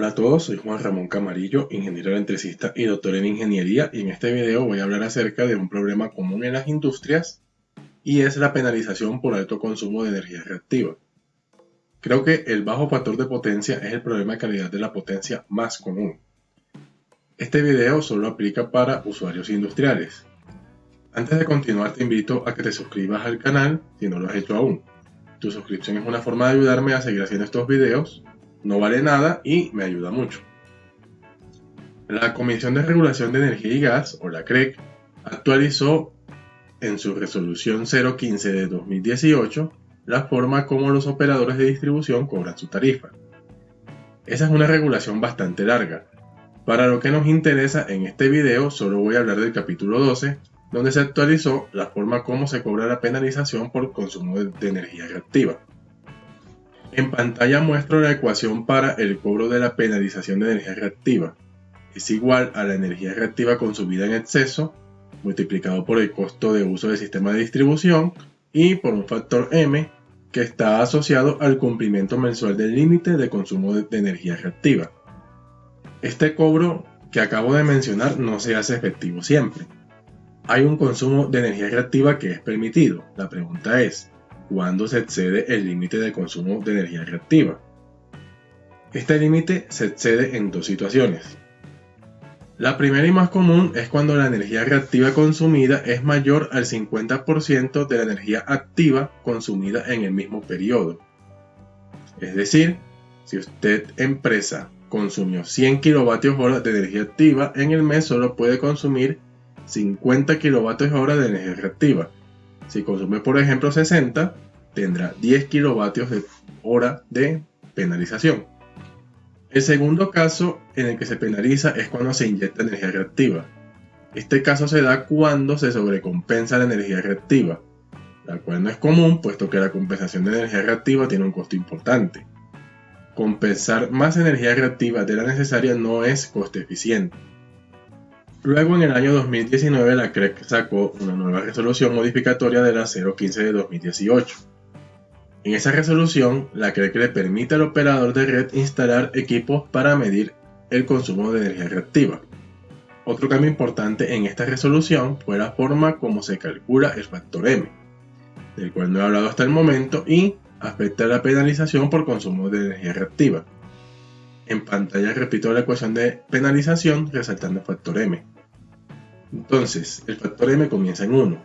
Hola a todos, soy Juan Ramón Camarillo, ingeniero electricista y doctor en ingeniería y en este video voy a hablar acerca de un problema común en las industrias y es la penalización por alto consumo de energía reactiva. Creo que el bajo factor de potencia es el problema de calidad de la potencia más común. Este video solo aplica para usuarios industriales. Antes de continuar te invito a que te suscribas al canal si no lo has hecho aún. Tu suscripción es una forma de ayudarme a seguir haciendo estos videos no vale nada y me ayuda mucho. La Comisión de Regulación de Energía y Gas, o la CREC, actualizó en su resolución 015 de 2018 la forma como los operadores de distribución cobran su tarifa. Esa es una regulación bastante larga. Para lo que nos interesa en este video solo voy a hablar del capítulo 12, donde se actualizó la forma como se cobra la penalización por consumo de energía reactiva. En pantalla muestro la ecuación para el cobro de la penalización de energía reactiva. Es igual a la energía reactiva consumida en exceso, multiplicado por el costo de uso del sistema de distribución y por un factor M que está asociado al cumplimiento mensual del límite de consumo de energía reactiva. Este cobro que acabo de mencionar no se hace efectivo siempre. Hay un consumo de energía reactiva que es permitido. La pregunta es, cuando se excede el límite de consumo de energía reactiva. Este límite se excede en dos situaciones. La primera y más común es cuando la energía reactiva consumida es mayor al 50% de la energía activa consumida en el mismo periodo. Es decir, si usted empresa consumió 100 kWh de energía activa, en el mes solo puede consumir 50 kWh de energía reactiva si consume por ejemplo 60, tendrá 10 kilovatios de hora de penalización. El segundo caso en el que se penaliza es cuando se inyecta energía reactiva. Este caso se da cuando se sobrecompensa la energía reactiva, la cual no es común puesto que la compensación de energía reactiva tiene un costo importante. Compensar más energía reactiva de la necesaria no es coste eficiente. Luego en el año 2019 la CREC sacó una nueva resolución modificatoria de la 015 de 2018. En esa resolución, la CREC le permite al operador de red instalar equipos para medir el consumo de energía reactiva. Otro cambio importante en esta resolución fue la forma como se calcula el factor M, del cual no he hablado hasta el momento y afecta la penalización por consumo de energía reactiva. En pantalla repito la ecuación de penalización resaltando el factor M. Entonces, el factor M comienza en 1.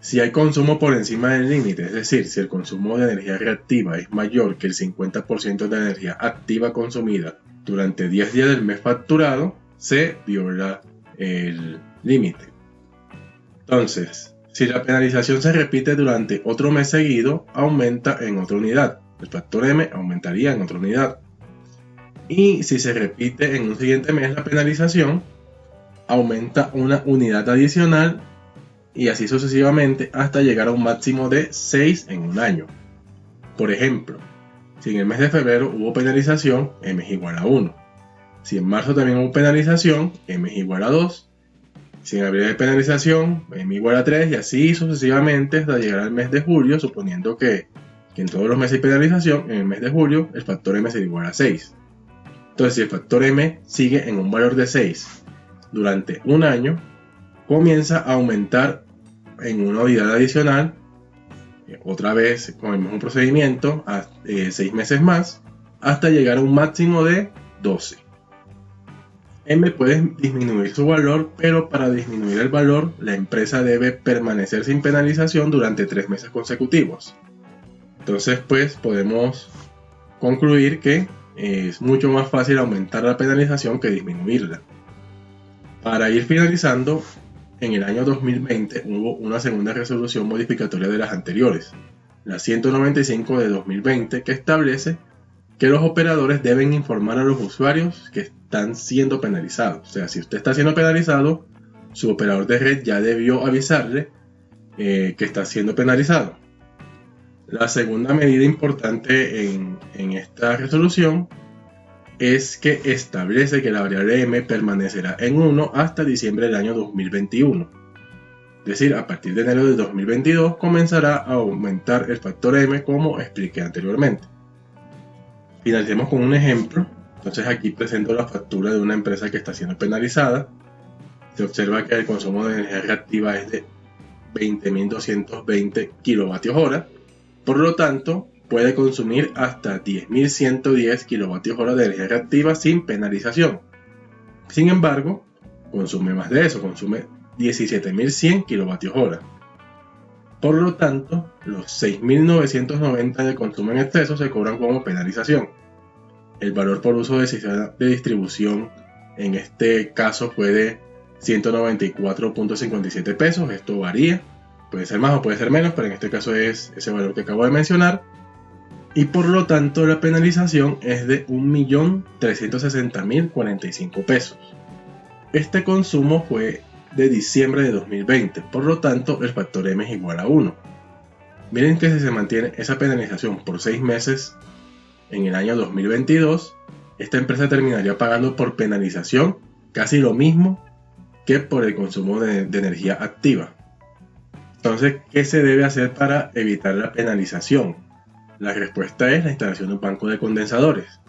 Si hay consumo por encima del límite, es decir, si el consumo de energía reactiva es mayor que el 50% de la energía activa consumida durante 10 días del mes facturado, se viola el límite. Entonces, si la penalización se repite durante otro mes seguido, aumenta en otra unidad. El factor M aumentaría en otra unidad. Y si se repite en un siguiente mes la penalización, aumenta una unidad adicional y así sucesivamente hasta llegar a un máximo de 6 en un año. Por ejemplo, si en el mes de febrero hubo penalización, m es igual a 1. Si en marzo también hubo penalización, m es igual a 2. Si en abril hay penalización, m igual a 3 y así sucesivamente hasta llegar al mes de julio, suponiendo que, que en todos los meses hay penalización, en el mes de julio el factor m será igual a 6. Entonces si el factor m sigue en un valor de 6 durante un año, comienza a aumentar en una unidad adicional, eh, otra vez con el mismo procedimiento, a 6 eh, meses más, hasta llegar a un máximo de 12. M puede disminuir su valor, pero para disminuir el valor, la empresa debe permanecer sin penalización durante 3 meses consecutivos. Entonces, pues podemos concluir que es mucho más fácil aumentar la penalización que disminuirla. Para ir finalizando, en el año 2020 hubo una segunda resolución modificatoria de las anteriores, la 195 de 2020, que establece que los operadores deben informar a los usuarios que están siendo penalizados. O sea, si usted está siendo penalizado, su operador de red ya debió avisarle eh, que está siendo penalizado. La segunda medida importante en, esta resolución es que establece que la variable m permanecerá en 1 hasta diciembre del año 2021. Es decir, a partir de enero de 2022 comenzará a aumentar el factor m como expliqué anteriormente. Finalicemos con un ejemplo Entonces aquí presento la factura de una empresa que está siendo penalizada. Se observa que el consumo de energía reactiva es de 20.220 kilovatios hora. Por lo tanto, puede consumir hasta 10.110 kilovatios hora de energía reactiva sin penalización. Sin embargo, consume más de eso, consume 17.100 kilovatios hora. Por lo tanto, los 6.990 de consumo en exceso se cobran como penalización. El valor por uso de sistema de distribución en este caso fue de 194.57 pesos. Esto varía, puede ser más o puede ser menos, pero en este caso es ese valor que acabo de mencionar. Y por lo tanto la penalización es de 1.360.045 pesos. Este consumo fue de diciembre de 2020, por lo tanto el factor M es igual a 1. Miren que si se mantiene esa penalización por 6 meses en el año 2022, esta empresa terminaría pagando por penalización casi lo mismo que por el consumo de, energía activa. Entonces, ¿qué se debe hacer para evitar la penalización? La respuesta es la instalación de un banco de condensadores.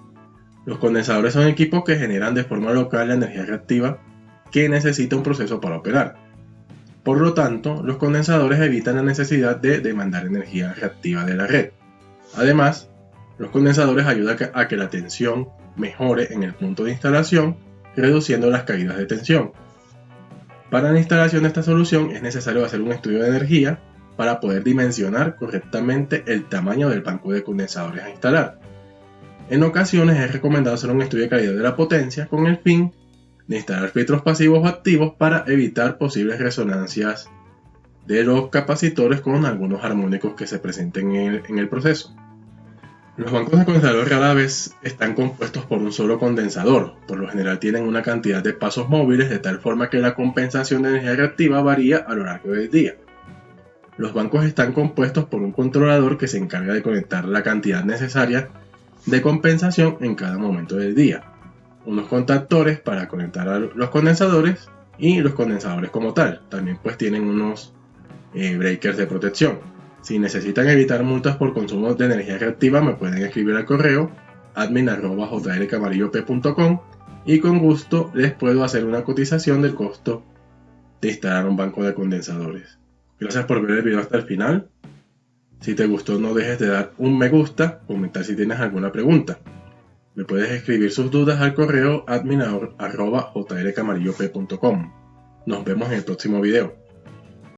Los condensadores son equipos que generan de forma local la energía reactiva que necesita un proceso para operar. Por lo tanto, los condensadores evitan la necesidad de demandar energía reactiva de la red. Además, los condensadores ayudan a que la tensión mejore en el punto de instalación, reduciendo las caídas de tensión. Para la instalación de esta solución es necesario hacer un estudio de energía para poder dimensionar correctamente el tamaño del banco de condensadores a instalar. En ocasiones es recomendado hacer un estudio de calidad de la potencia con el fin de instalar filtros pasivos o activos para evitar posibles resonancias de los capacitores con algunos armónicos que se presenten en el proceso. Los bancos de condensador rara vez están compuestos por un solo condensador, por lo general tienen una cantidad de pasos móviles de tal forma que la compensación de energía reactiva varía a lo largo del día. Los bancos están compuestos por un controlador que se encarga de conectar la cantidad necesaria de compensación en cada momento del día, unos contactores para conectar a los condensadores y los condensadores como tal, también pues tienen unos eh, breakers de protección. Si necesitan evitar multas por consumo de energía reactiva, me pueden escribir al correo admin.jlcamarillo.com y con gusto les puedo hacer una cotización del costo de instalar un banco de condensadores. Gracias por ver el video hasta el final. Si te gustó no dejes de dar un me gusta, comentar si tienes alguna pregunta. Me puedes escribir sus dudas al correo admin.jlcamarillo.com. Nos vemos en el próximo video.